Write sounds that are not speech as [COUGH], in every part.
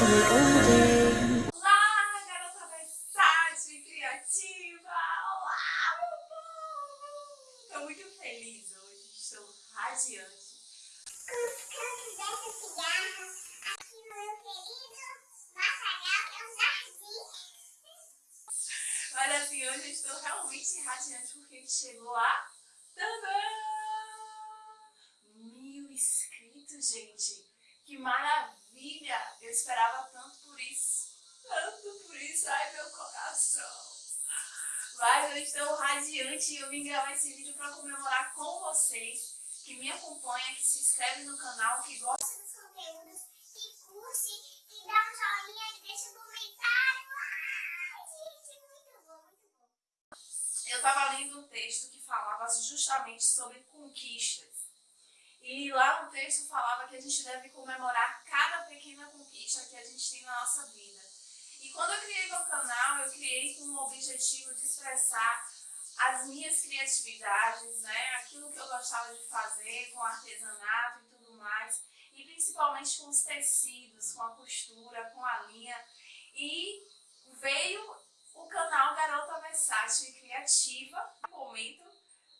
Olá, garota versátil, criativa! Olá, meu povo! Estou muito feliz hoje, estou radiante. os campos dessa cigarra, aqui no meu querido Massagal, que é um jardim. Mas assim, hoje eu estou realmente radiante porque chegou a... Tadã! Mil inscritos, gente! Que maravilha! Eu esperava tanto por isso. Tanto por isso. Ai, meu coração. Mas eu estou radiante e eu vim gravar esse vídeo para comemorar com vocês que me acompanha, que se inscreve no canal, que gosta dos conteúdos, que curte, que dá um joinha, que deixa um comentário. Ai, gente, muito bom, muito bom. eu estava lendo um texto que falava justamente sobre conquistas. E lá no texto falava que a gente deve comemorar cada pequena conquista que a gente tem na nossa vida. E quando eu criei meu canal, eu criei com o objetivo de expressar as minhas criatividades, né? aquilo que eu gostava de fazer com artesanato e tudo mais. E principalmente com os tecidos, com a costura, com a linha. E veio o canal Garota Versátil e Criativa, no momento,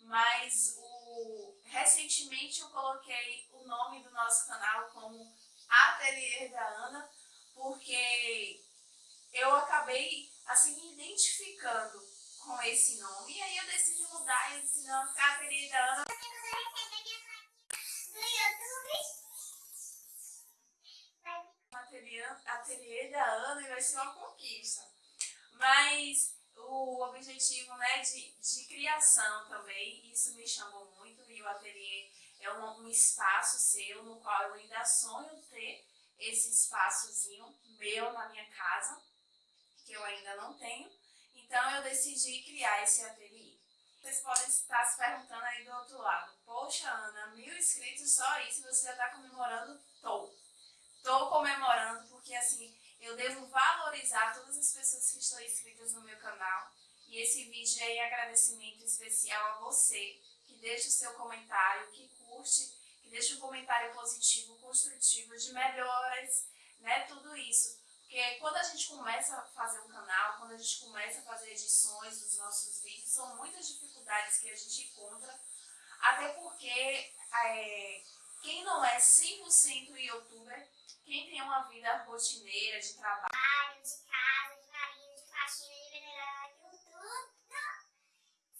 mas o, recentemente eu coloquei o nome do nosso canal como Ateliê da Ana, porque eu acabei assim me identificando com esse nome, e aí eu decidi mudar e disse, não, ficar Ateliê da Ana ateliê, ateliê da Ana e vai ser uma conquista. Mas o objetivo né, de, de criação também, isso me chamou muito é um, um espaço seu no qual eu ainda sonho ter esse espaçozinho meu na minha casa, que eu ainda não tenho. Então eu decidi criar esse ateliê. Vocês podem estar se perguntando aí do outro lado, poxa Ana, mil inscritos só isso, você já está comemorando? Tô. Tô comemorando porque assim, eu devo valorizar todas as pessoas que estão inscritas no meu canal. E esse vídeo é em agradecimento especial a você, que deixa o seu comentário, que curte, que deixa um comentário positivo, construtivo, de melhoras, né, tudo isso. Porque quando a gente começa a fazer um canal, quando a gente começa a fazer edições dos nossos vídeos, são muitas dificuldades que a gente encontra, até porque é, quem não é 100% youtuber, quem tem uma vida rotineira de trabalho de casa, de marido, de faxina, de venerar, de tudo,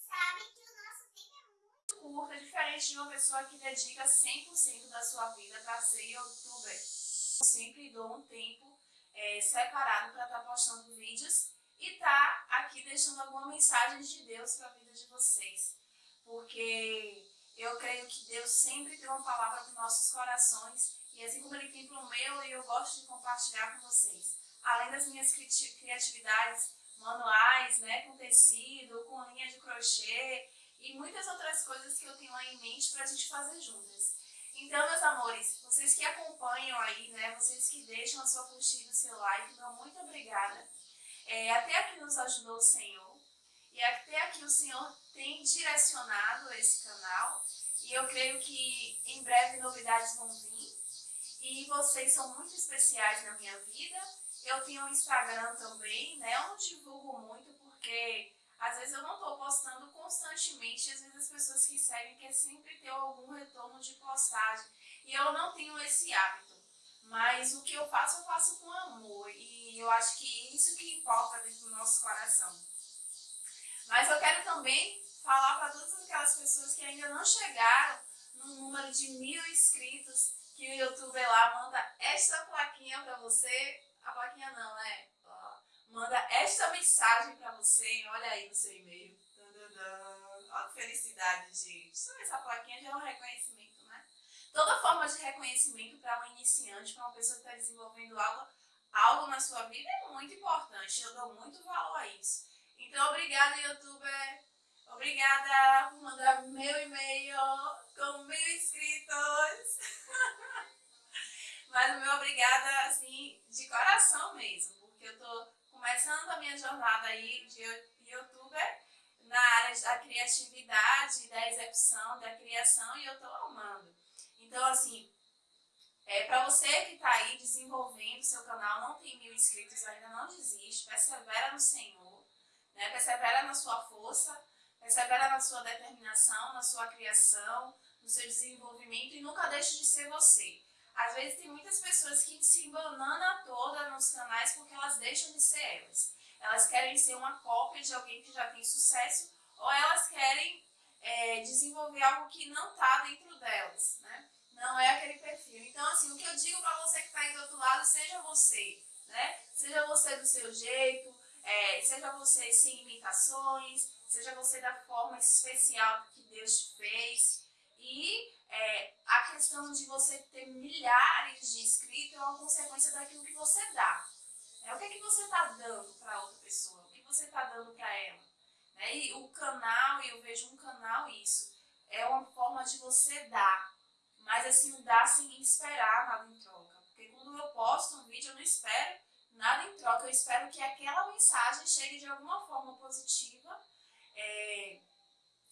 sabe que o nosso tempo é muito curta, diferente de uma pessoa que dedica 100% da sua vida para ser youtuber. Eu sempre dou um tempo é, separado para estar postando vídeos e tá aqui deixando alguma mensagem de Deus para a vida de vocês. Porque eu creio que Deus sempre tem uma palavra para os nossos corações e assim como Ele tem para o meu, eu gosto de compartilhar com vocês. Além das minhas cri- criatividades manuais, né, com tecido, com linha de crochê e muitas outras coisas que eu tenho aí em mente para a gente fazer juntas. Então, meus amores, vocês que acompanham aí, né, vocês que deixam a sua curtida, o seu like, meu muito obrigada. É, até aqui nos ajudou o Senhor e até aqui o Senhor tem direcionado esse canal e eu creio que em breve novidades vão vir e vocês são muito especiais na minha vida. Eu tenho um Instagram também, né, eu não divulgo muito porque às vezes eu não estou postando constantemente, às vezes as pessoas que seguem querem sempre ter algum retorno de postagem. E eu não tenho esse hábito. Mas o que eu faço, eu faço com amor. E eu acho que isso que importa dentro do nosso coração. Mas eu quero também falar para todas aquelas pessoas que ainda não chegaram no número de mil inscritos, que o youtuber lá manda esta plaquinha para você. A plaquinha não, né? Manda esta mensagem para você, olha aí no seu e-mail. Olha que felicidade, gente. Só essa plaquinha já é um reconhecimento, né? Toda forma de reconhecimento para um iniciante, para uma pessoa que está desenvolvendo algo, algo na sua vida é muito importante. Eu dou muito valor a isso. Então, obrigada, youtuber. Obrigada por mandar meu e-mail com mil inscritos. [LAUGHS] Mas o meu obrigada, assim, de coração mesmo, porque eu tô começando a minha jornada aí de youtuber na área da criatividade, da execução, da criação e eu tô amando. Então, assim, É, para você que está aí desenvolvendo seu canal, não tem mil inscritos, ainda não desiste, persevera no Senhor, né? persevera na sua força, persevera na sua determinação, na sua criação, no seu desenvolvimento e nunca deixe de ser você. Às vezes tem muitas pessoas que se embananam toda nos canais porque elas deixam de ser elas. Elas querem ser uma cópia de alguém que já tem sucesso ou elas querem é, desenvolver algo que não está dentro delas, né? Não é aquele perfil. Então, assim, o que eu digo para você que está aí do outro lado, seja você, né? Seja você do seu jeito, é, seja você sem imitações, seja você da forma especial que Deus te fez. E questão de você ter milhares de inscritos é uma consequência daquilo que você dá. É, o que, é que você está dando para outra pessoa? O que você está dando para ela? Né? E o canal, e eu vejo um canal isso, é uma forma de você dar. Mas assim, dar sem esperar nada em troca. Porque quando eu posto um vídeo, eu não espero nada em troca. Eu espero que aquela mensagem chegue de alguma forma positiva é,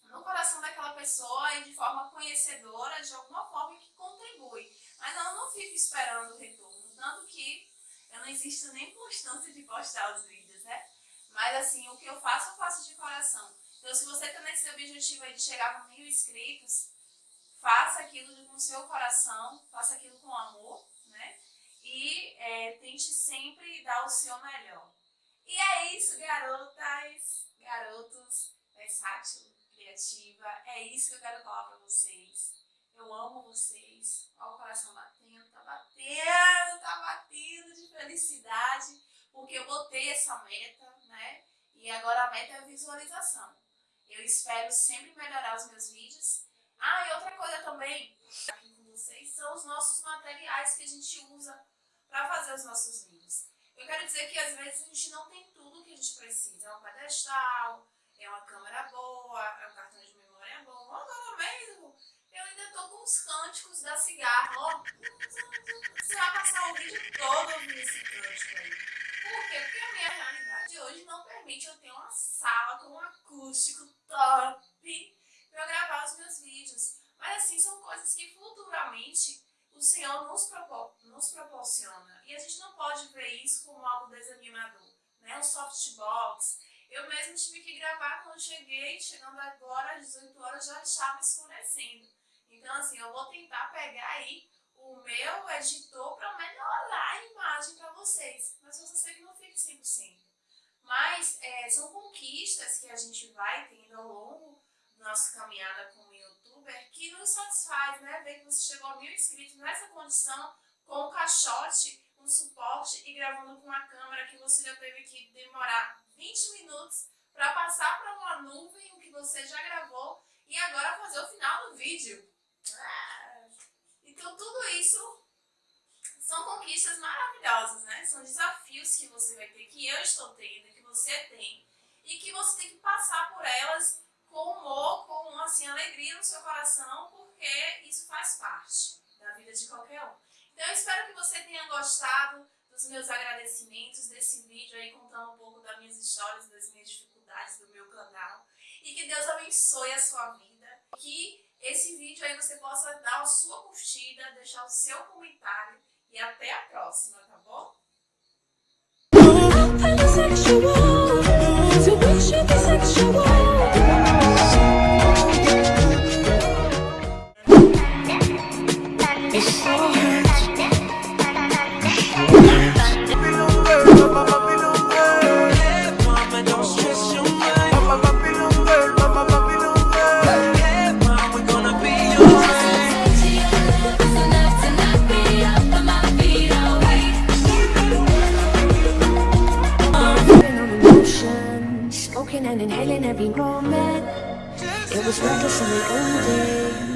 no coração daquela pessoa e de forma conhecedora, de alguma forma que contribui. Mas eu não fico esperando o retorno. Tanto que eu não existo nem constância de postar os vídeos, né? Mas assim, o que eu faço, eu faço de coração. Então se você está nesse objetivo aí de chegar a mil inscritos, faça aquilo com o seu coração, faça aquilo com amor, né? E é, tente sempre dar o seu melhor. E é isso, garotas, garotos, criativa. É isso que eu quero falar pra vocês. Eu amo vocês. Olha o coração batendo, tá batendo, tá batendo de felicidade. Porque eu botei essa meta, né? E agora a meta é a visualização. Eu espero sempre melhorar os meus vídeos ah, e outra coisa também, aqui com vocês, são os nossos materiais que a gente usa para fazer os nossos vídeos. Eu quero dizer que às vezes a gente não tem tudo que a gente precisa. É um pedestal, é uma câmera boa, é um cartão de memória bom. Agora mesmo, eu ainda estou com os cânticos da cigarra. Ó, você vai passar o vídeo todo ouvindo esse cântico aí. Por quê? Porque a minha realidade hoje não permite eu ter uma sala com um acústico top para gravar os meus vídeos. Mas assim, são coisas que futuramente o Senhor nos, propor nos proporciona. E a gente não pode ver isso como algo desanimador. Né? O softbox. Eu mesmo tive que gravar quando cheguei, chegando agora às 18 horas já estava escurecendo. Então assim, eu vou tentar pegar aí o meu editor para melhorar a imagem para vocês. Mas eu só sei que não fique 100%. Mas é, são conquistas que a gente vai tendo ao longo nossa caminhada como youtuber que nos satisfaz, né? Ver que você chegou a mil inscritos nessa condição, com o caixote, com suporte e gravando com uma câmera que você já teve que demorar 20 minutos para passar para uma nuvem o que você já gravou e agora fazer o final do vídeo. Ah, então tudo isso são conquistas maravilhosas, né? São desafios que você vai ter, que eu estou tendo, que você tem e que você tem que passar por elas com humor, com assim, alegria no seu coração, porque isso faz parte da vida de qualquer um. Então eu espero que você tenha gostado dos meus agradecimentos, desse vídeo aí contando um pouco das minhas histórias, das minhas dificuldades do meu canal. E que Deus abençoe a sua vida. Que esse vídeo aí você possa dar a sua curtida, deixar o seu comentário. E até a próxima, tá bom? romance. It was reckless in the old days.